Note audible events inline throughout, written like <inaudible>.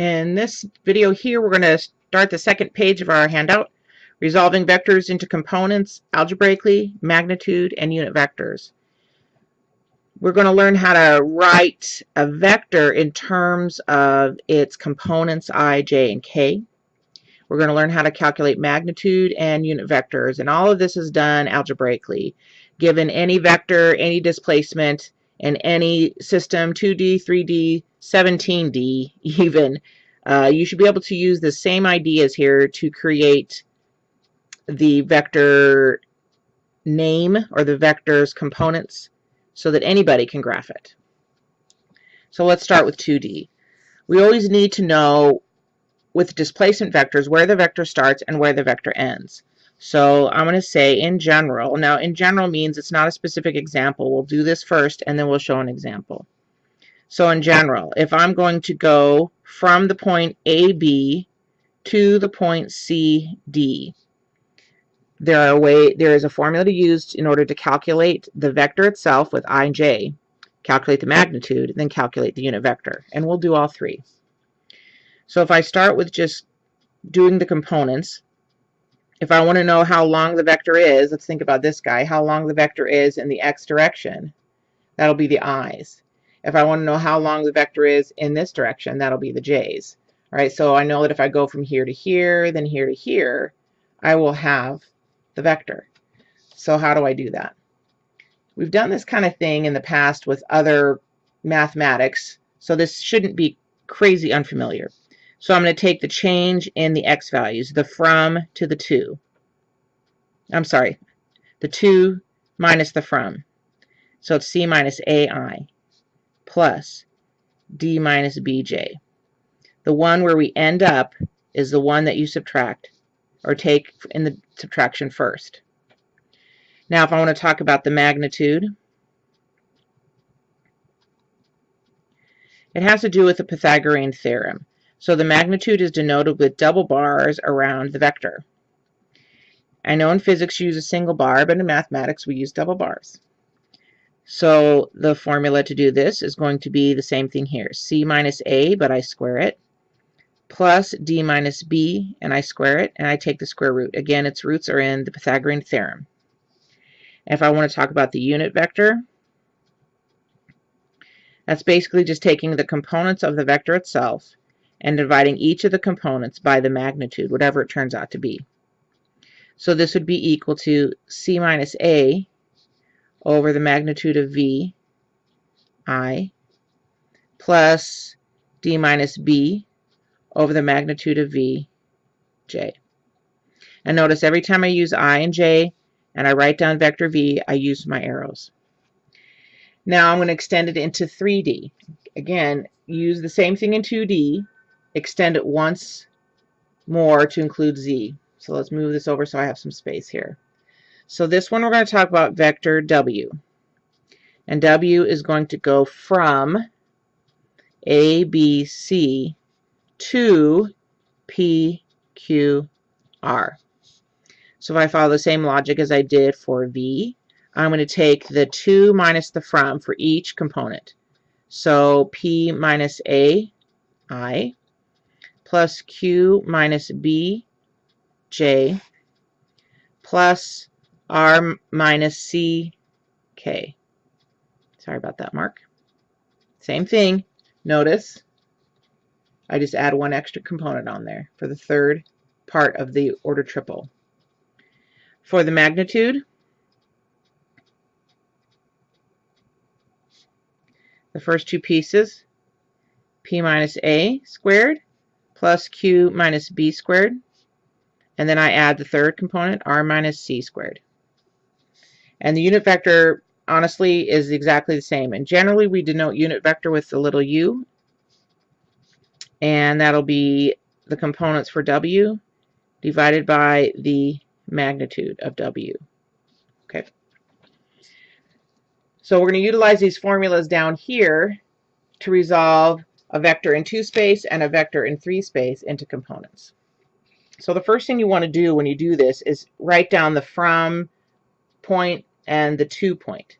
In this video here, we're going to start the second page of our handout, resolving vectors into components algebraically, magnitude, and unit vectors. We're going to learn how to write a vector in terms of its components i, j, and k. We're going to learn how to calculate magnitude and unit vectors, and all of this is done algebraically. Given any vector, any displacement, in any system, 2D, 3D, 17D even, uh, you should be able to use the same ideas here to create the vector name or the vector's components so that anybody can graph it. So let's start with 2D. We always need to know with displacement vectors where the vector starts and where the vector ends. So I'm going to say in general. Now in general means it's not a specific example. We'll do this first and then we'll show an example. So in general, if I'm going to go from the point AB to the point CD, there are a way there is a formula to use in order to calculate the vector itself with i and j, calculate the magnitude, then calculate the unit vector. And we'll do all three. So if I start with just doing the components, if I want to know how long the vector is, let's think about this guy, how long the vector is in the x direction, that'll be the i's. If I want to know how long the vector is in this direction, that'll be the j's. All right, so I know that if I go from here to here, then here to here, I will have the vector. So how do I do that? We've done this kind of thing in the past with other mathematics, so this shouldn't be crazy unfamiliar. So I'm going to take the change in the x values, the from to the to. I'm sorry, the to minus the from. So it's c minus ai plus d minus bj. The one where we end up is the one that you subtract or take in the subtraction first. Now if I want to talk about the magnitude, it has to do with the Pythagorean theorem. So the magnitude is denoted with double bars around the vector. I know in physics you use a single bar, but in mathematics we use double bars. So the formula to do this is going to be the same thing here. C minus A, but I square it, plus D minus B, and I square it, and I take the square root. Again, its roots are in the Pythagorean theorem. If I want to talk about the unit vector, that's basically just taking the components of the vector itself and dividing each of the components by the magnitude, whatever it turns out to be. So this would be equal to c minus a over the magnitude of v i plus d minus b over the magnitude of v j. And notice every time I use i and j and I write down vector v, I use my arrows. Now I'm going to extend it into 3D. Again, use the same thing in 2D, extend it once more to include z. So let's move this over so I have some space here. So this one we're going to talk about vector w. And w is going to go from a, B, C to P, Q, R. So if I follow the same logic as I did for V, I'm going to take the to minus the from for each component. So P minus A, I, plus q minus b j plus r minus c k. Sorry about that, Mark. Same thing. Notice I just add one extra component on there for the third part of the order triple. For the magnitude, the first two pieces, p minus a squared plus q minus b squared. And then I add the third component, r minus c squared. And the unit vector, honestly, is exactly the same. And generally, we denote unit vector with the little u. And that'll be the components for w divided by the magnitude of w. Okay. So we're going to utilize these formulas down here to resolve a vector in two space and a vector in three space into components. So the first thing you want to do when you do this is write down the from point and the to point.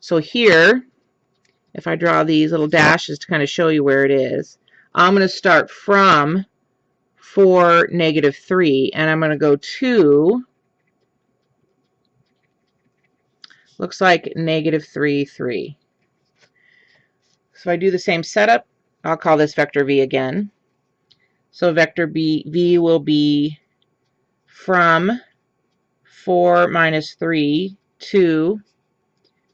So here, if I draw these little dashes to kind of show you where it is, I'm going to start from 4, negative 3, and I'm going to go to, looks like negative 3, 3. So I do the same setup. I'll call this vector v again. So vector b, v will be from 4 minus 3 to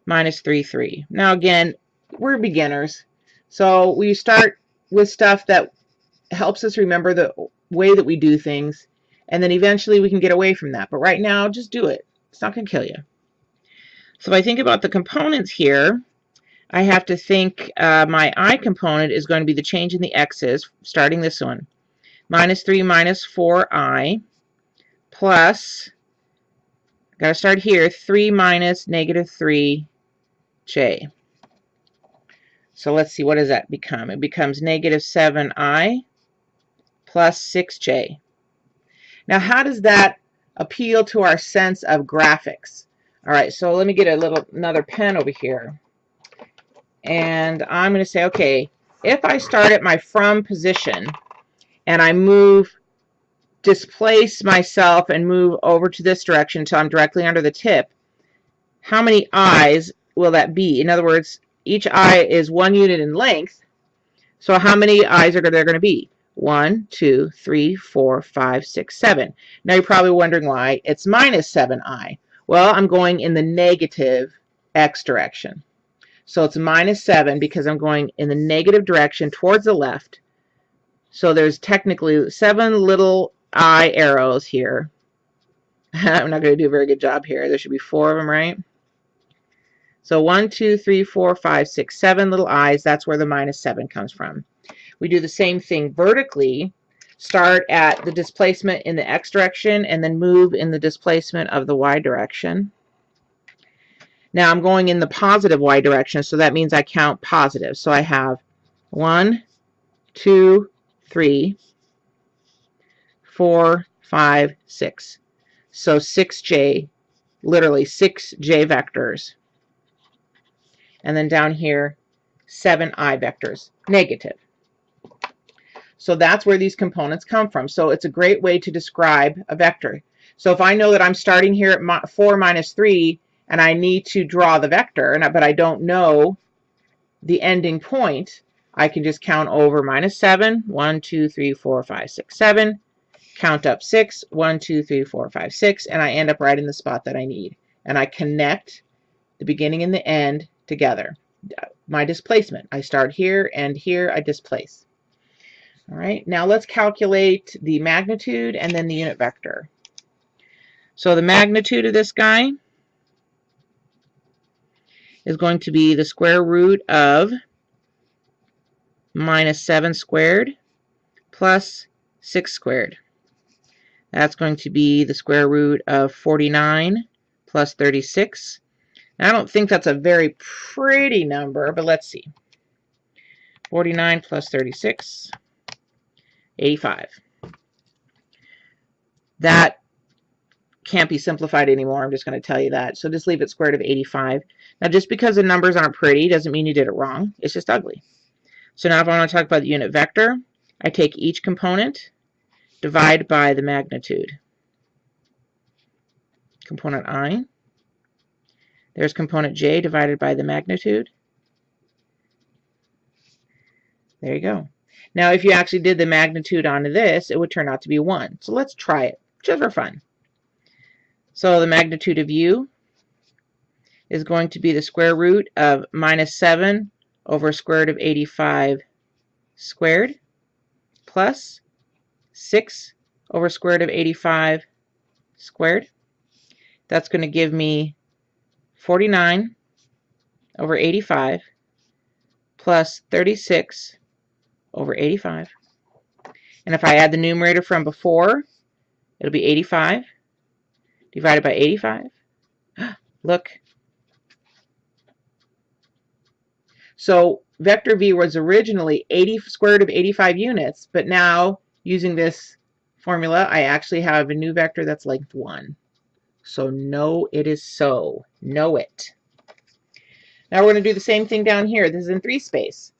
minus 3, 3. Now again, we're beginners. So we start with stuff that helps us remember the way that we do things. And then eventually we can get away from that. But right now, just do it. It's not going to kill you. So if I think about the components here, I have to think uh, my i component is going to be the change in the x's, starting this one. Minus 3 minus 4i plus, got to start here, 3 minus negative 3j. So let's see, what does that become? It becomes negative 7i plus 6j. Now, how does that appeal to our sense of graphics? All right, so let me get a little another pen over here and I'm going to say, okay, if I start at my from position and I move, displace myself and move over to this direction until I'm directly under the tip, how many i's will that be? In other words, each i is one unit in length. So how many i's are there going to be? One, two, three, four, five, six, seven. Now you're probably wondering why it's minus 7i. Well, I'm going in the negative x direction. So it's minus 7 because I'm going in the negative direction towards the left. So there's technically seven little I arrows here. <laughs> I'm not going to do a very good job here. There should be four of them, right? So one, two, three, four, five, six, seven little i's. That's where the minus 7 comes from. We do the same thing vertically. Start at the displacement in the x direction and then move in the displacement of the y direction. Now I'm going in the positive y direction, so that means I count positive. So I have one, two, three, four, five, six. So 6j, literally 6j vectors. And then down here, 7i vectors, negative. So that's where these components come from. So it's a great way to describe a vector. So if I know that I'm starting here at 4 minus 3, and I need to draw the vector, and but I don't know the ending point, I can just count over minus 7, 1, 2, 3, 4, 5, 6, 7, count up 6, 1, 2, 3, 4, 5, 6, and I end up right in the spot that I need. And I connect the beginning and the end together. My displacement. I start here and here I displace. All right, now let's calculate the magnitude and then the unit vector. So the magnitude of this guy is going to be the square root of minus 7 squared plus 6 squared. That's going to be the square root of 49 plus 36. Now, I don't think that's a very pretty number, but let's see. 49 plus 36, 85. That can't be simplified anymore. I'm just going to tell you that. So just leave it square root of 85. Now, just because the numbers aren't pretty doesn't mean you did it wrong. It's just ugly. So now if I want to talk about the unit vector, I take each component, divide by the magnitude. Component i. There's component j divided by the magnitude. There you go. Now, if you actually did the magnitude onto this, it would turn out to be 1. So let's try it, just for fun. So the magnitude of u is going to be the square root of minus 7 over square root of 85 squared plus 6 over square root of 85 squared. That's going to give me 49 over 85 plus 36 over 85. And if I add the numerator from before, it'll be 85 divided by 85. <gasps> Look. So vector v was originally 80 square root of 85 units, but now using this formula, I actually have a new vector that's length 1. So no, it is so. Know it. Now we're going to do the same thing down here. This is in 3 space.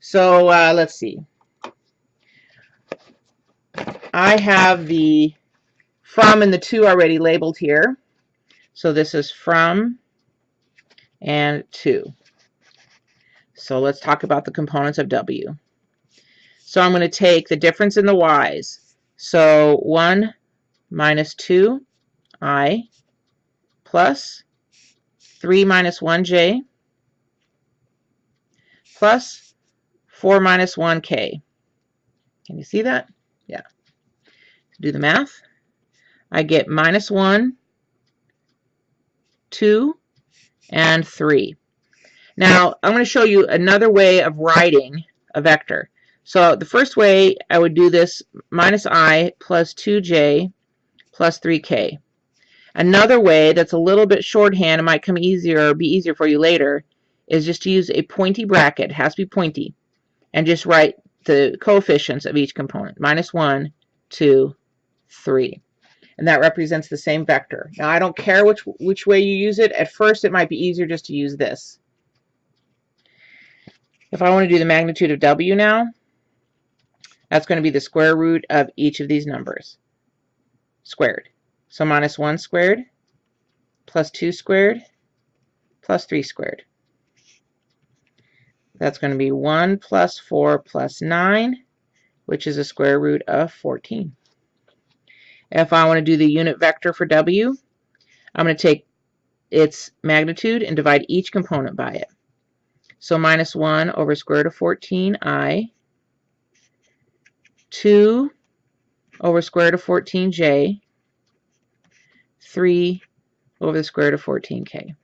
So uh, let's see. I have the from and the to already labeled here. So this is from and to. So let's talk about the components of W. So I'm going to take the difference in the y's. So 1 minus 2i plus 3 minus 1j plus 4 minus 1k. Can you see that? Yeah. Do the math. I get minus 1, 2, and 3. Now, I'm going to show you another way of writing a vector. So the first way I would do this minus i plus 2j plus 3k. Another way that's a little bit shorthand, it might come easier or be easier for you later, is just to use a pointy bracket, it has to be pointy, and just write the coefficients of each component, minus 1, 2, 3. And that represents the same vector. Now I don't care which, which way you use it. At first it might be easier just to use this. If I want to do the magnitude of W now, that's going to be the square root of each of these numbers squared. So minus 1 squared plus 2 squared plus 3 squared. That's going to be 1 plus 4 plus 9, which is a square root of 14. If I want to do the unit vector for W, I'm going to take its magnitude and divide each component by it. So minus 1 over square root of 14i 2 over square root of 14j, 3 over the square root of 14k.